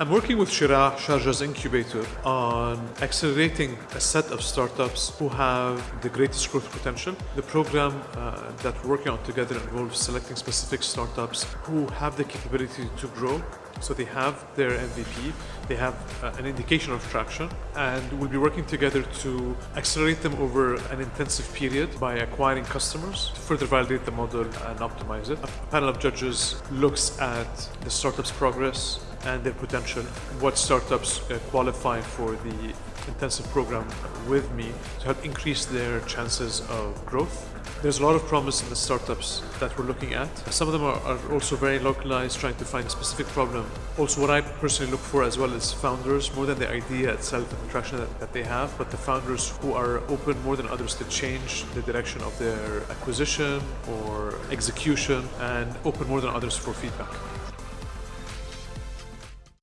I'm working with Sheraa, Sharjah's incubator, on accelerating a set of startups who have the greatest growth potential. The program uh, that we're working on together involves selecting specific startups who have the capability to grow. So they have their MVP, they have uh, an indication of traction, and we'll be working together to accelerate them over an intensive period by acquiring customers to further validate the model and optimize it. A panel of judges looks at the startup's progress, and their potential, what startups uh, qualify for the intensive program with me to help increase their chances of growth. There's a lot of promise in the startups that we're looking at. Some of them are, are, also very localized, trying to find a specific problem. Also, what I personally look for as well is founders, more than the idea itself and the traction that, that they have, but the founders who are open more than others to change the direction of their acquisition or execution and open more than others for feedback.